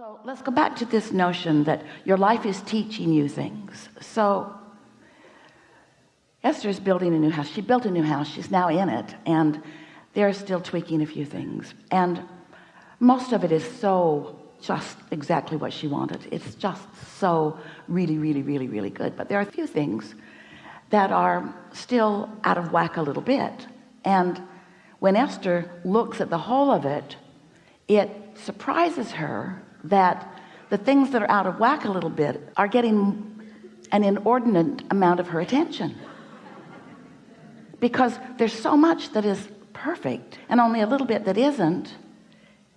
So let's go back to this notion that your life is teaching you things. So Esther is building a new house. She built a new house. She's now in it. And they're still tweaking a few things. And most of it is so just exactly what she wanted. It's just so really, really, really, really good. But there are a few things that are still out of whack a little bit. And when Esther looks at the whole of it, it surprises her that the things that are out of whack a little bit are getting an inordinate amount of her attention. Because there's so much that is perfect and only a little bit that isn't.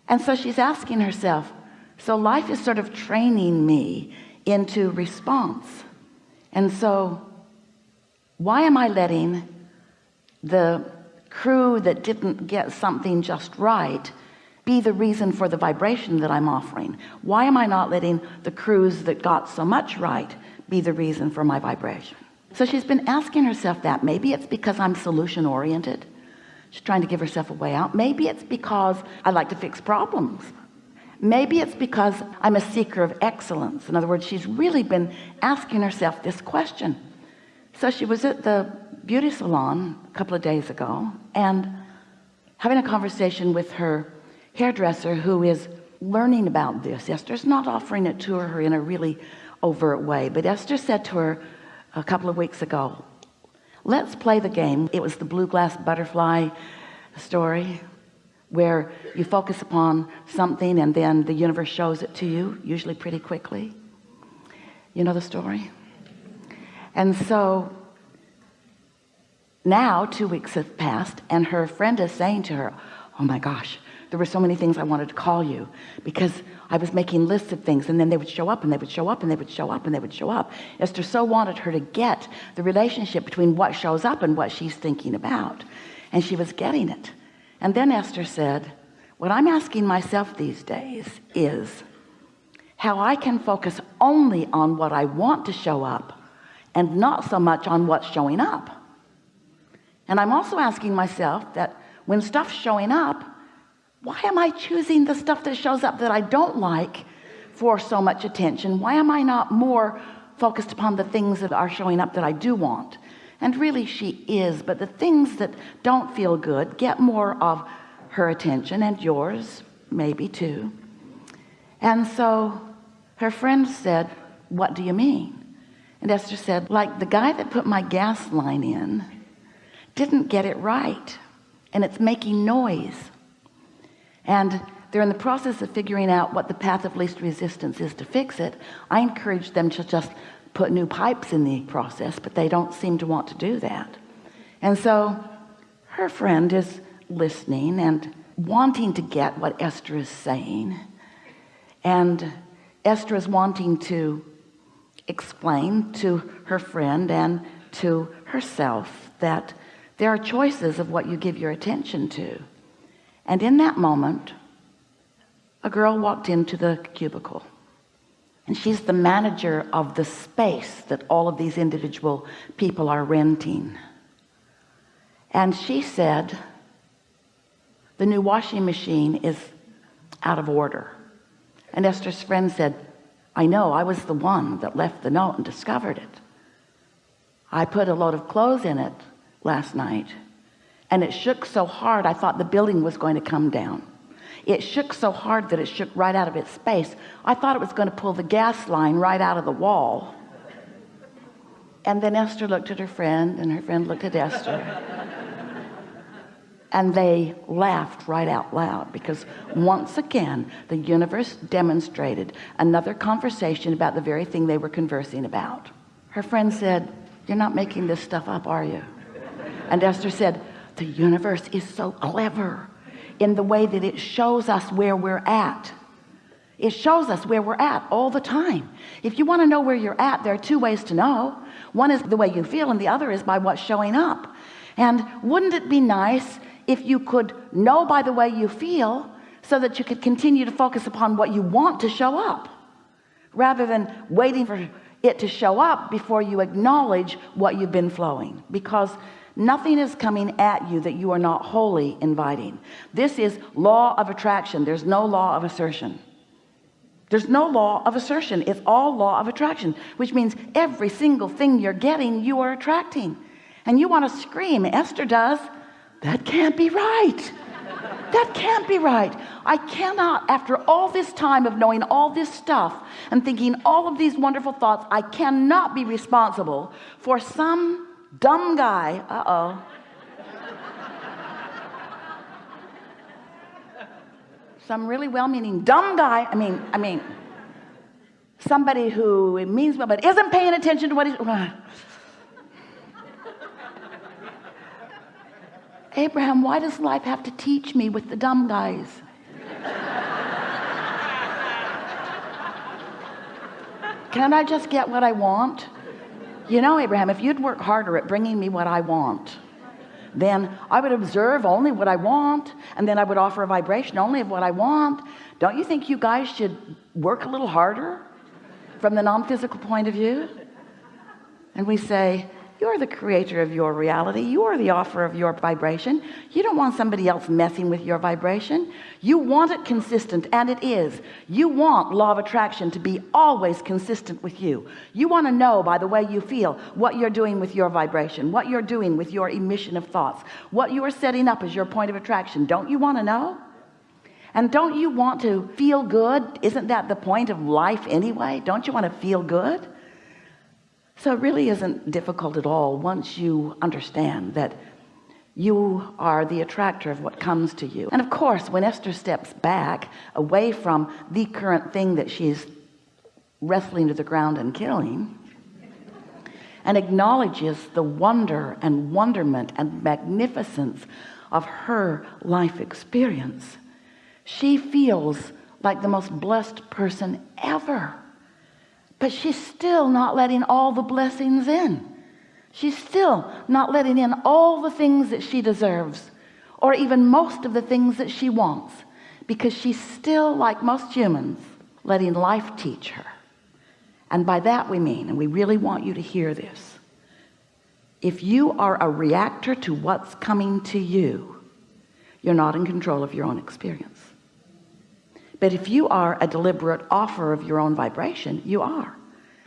And so she's asking herself so life is sort of training me into response. And so why am I letting the crew that didn't get something just right be the reason for the vibration that I'm offering. Why am I not letting the crews that got so much right be the reason for my vibration? So she's been asking herself that. Maybe it's because I'm solution oriented she's trying to give herself a way out. Maybe it's because I like to fix problems. Maybe it's because I'm a seeker of excellence. In other words she's really been asking herself this question. So she was at the beauty salon a couple of days ago and having a conversation with her hairdresser who is learning about this. Esther's not offering it to her in a really overt way but Esther said to her a couple of weeks ago let's play the game. It was the blue glass butterfly story where you focus upon something and then the universe shows it to you usually pretty quickly. You know the story? And so now two weeks have passed and her friend is saying to her oh my gosh there were so many things I wanted to call you because I was making lists of things and then they would show up and they would show up and they would show up and they would show up. Esther so wanted her to get the relationship between what shows up and what she's thinking about and she was getting it. And then Esther said what I'm asking myself these days is how I can focus only on what I want to show up and not so much on what's showing up. And I'm also asking myself that when stuff's showing up why am I choosing the stuff that shows up that I don't like for so much attention? Why am I not more focused upon the things that are showing up that I do want? And really she is but the things that don't feel good get more of her attention and yours maybe too. And so her friend said what do you mean? And Esther said like the guy that put my gas line in didn't get it right and it's making noise and they're in the process of figuring out what the path of least resistance is to fix it. I encourage them to just put new pipes in the process but they don't seem to want to do that. And so her friend is listening and wanting to get what Esther is saying. And Esther is wanting to explain to her friend and to herself that there are choices of what you give your attention to and in that moment a girl walked into the cubicle. And she's the manager of the space that all of these individual people are renting. And she said the new washing machine is out of order. And Esther's friend said I know I was the one that left the note and discovered it. I put a load of clothes in it last night and it shook so hard I thought the building was going to come down. It shook so hard that it shook right out of its space. I thought it was going to pull the gas line right out of the wall. And then Esther looked at her friend and her friend looked at Esther. And they laughed right out loud because once again the universe demonstrated another conversation about the very thing they were conversing about. Her friend said you're not making this stuff up are you? And Esther said the universe is so clever in the way that it shows us where we're at. It shows us where we're at all the time. If you want to know where you're at there are two ways to know. One is the way you feel and the other is by what's showing up. And wouldn't it be nice if you could know by the way you feel so that you could continue to focus upon what you want to show up rather than waiting for it to show up before you acknowledge what you've been flowing? Because nothing is coming at you that you are not wholly inviting. This is law of attraction. There's no law of assertion. There's no law of assertion. It's all law of attraction which means every single thing you're getting you are attracting. And you want to scream Esther does. That can't be right. That can't be right. I cannot after all this time of knowing all this stuff and thinking all of these wonderful thoughts I cannot be responsible for some dumb guy. Uh-oh. Some really well-meaning dumb guy. I mean I mean somebody who means well but isn't paying attention to what he's uh. Abraham why does life have to teach me with the dumb guys? Can I just get what I want you know Abraham if you'd work harder at bringing me what I want then I would observe only what I want and then I would offer a vibration only of what I want. Don't you think you guys should work a little harder from the non-physical point of view? And we say you're the creator of your reality. You are the offer of your vibration. You don't want somebody else messing with your vibration. You want it consistent and it is. You want law of attraction to be always consistent with you. You want to know by the way you feel what you're doing with your vibration what you're doing with your emission of thoughts what you are setting up as your point of attraction. Don't you want to know? And don't you want to feel good? Isn't that the point of life anyway? Don't you want to feel good so it really isn't difficult at all once you understand that you are the attractor of what comes to you. And of course when Esther steps back away from the current thing that she's wrestling to the ground and killing and acknowledges the wonder and wonderment and magnificence of her life experience she feels like the most blessed person ever but she's still not letting all the blessings in. She's still not letting in all the things that she deserves or even most of the things that she wants because she's still like most humans letting life teach her. And by that we mean and we really want you to hear this if you are a reactor to what's coming to you you're not in control of your own experience but if you are a deliberate offer of your own vibration you are.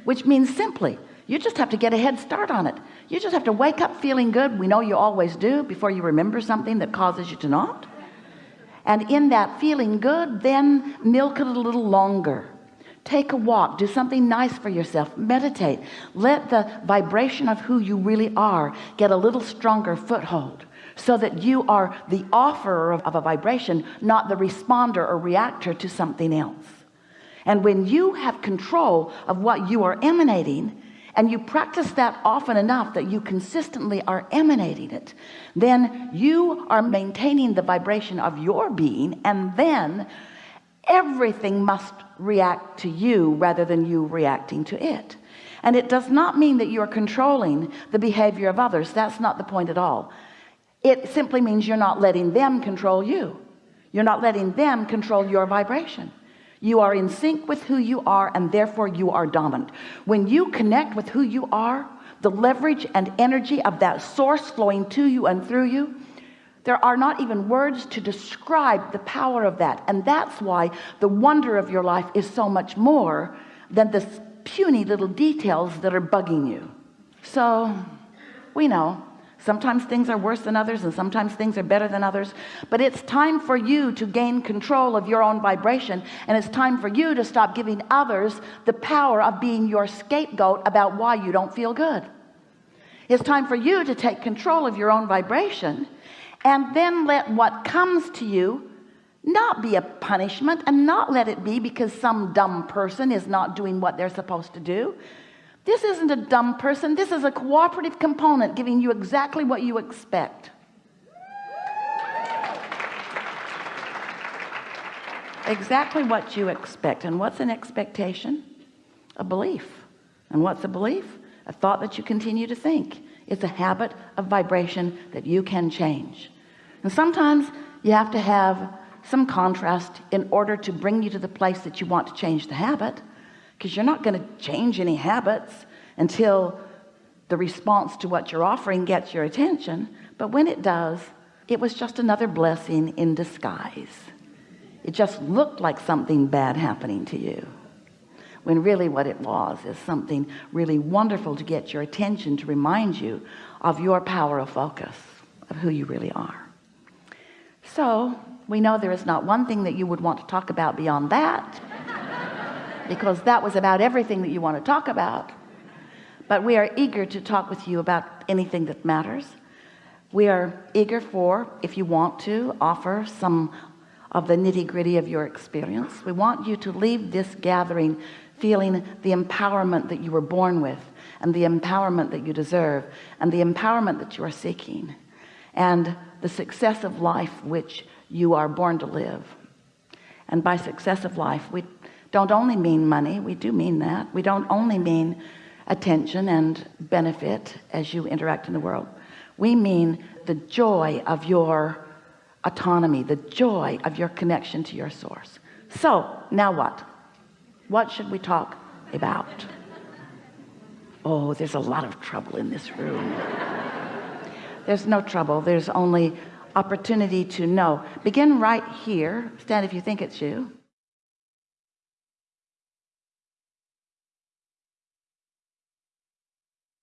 Which means simply you just have to get a head start on it. You just have to wake up feeling good. We know you always do before you remember something that causes you to not. And in that feeling good then milk it a little longer. Take a walk. Do something nice for yourself. Meditate. Let the vibration of who you really are get a little stronger foothold so that you are the offerer of, a vibration not the responder or reactor to something else. And when you have control of what you are emanating and you practice that often enough that you consistently are emanating it then you are maintaining the vibration of your being and then everything must react to you rather than you reacting to it. And it does not mean that you're controlling the behavior of others. That's not the point at all it simply means you're not letting them control you. You're not letting them control your vibration. You are in sync with who you are and therefore you are dominant. When you connect with who you are the leverage and energy of that source flowing to you and through you there are not even words to describe the power of that. And that's why the wonder of your life is so much more than the puny little details that are bugging you. So we know sometimes things are worse than others and sometimes things are better than others. But it's time for you to gain control of your own vibration and it's time for you to stop giving others the power of being your scapegoat about why you don't feel good. It's time for you to take control of your own vibration and then let what comes to you not be a punishment and not let it be because some dumb person is not doing what they're supposed to do this isn't a dumb person. This is a cooperative component giving you exactly what you expect. Exactly what you expect. And what's an expectation? A belief. And what's a belief? A thought that you continue to think. It's a habit of vibration that you can change. And sometimes you have to have some contrast in order to bring you to the place that you want to change the habit because you're not going to change any habits until the response to what you're offering gets your attention. But when it does it was just another blessing in disguise. It just looked like something bad happening to you when really what it was is something really wonderful to get your attention to remind you of your power of focus of who you really are. So we know there is not one thing that you would want to talk about beyond that because that was about everything that you want to talk about. But we are eager to talk with you about anything that matters. We are eager for if you want to offer some of the nitty-gritty of your experience. We want you to leave this gathering feeling the empowerment that you were born with and the empowerment that you deserve and the empowerment that you are seeking and the success of life which you are born to live. And by success of life we don't only mean money we do mean that. We don't only mean attention and benefit as you interact in the world. We mean the joy of your autonomy the joy of your connection to your source. So now what? What should we talk about? Oh there's a lot of trouble in this room. There's no trouble. There's only opportunity to know. Begin right here. Stand if you think it's you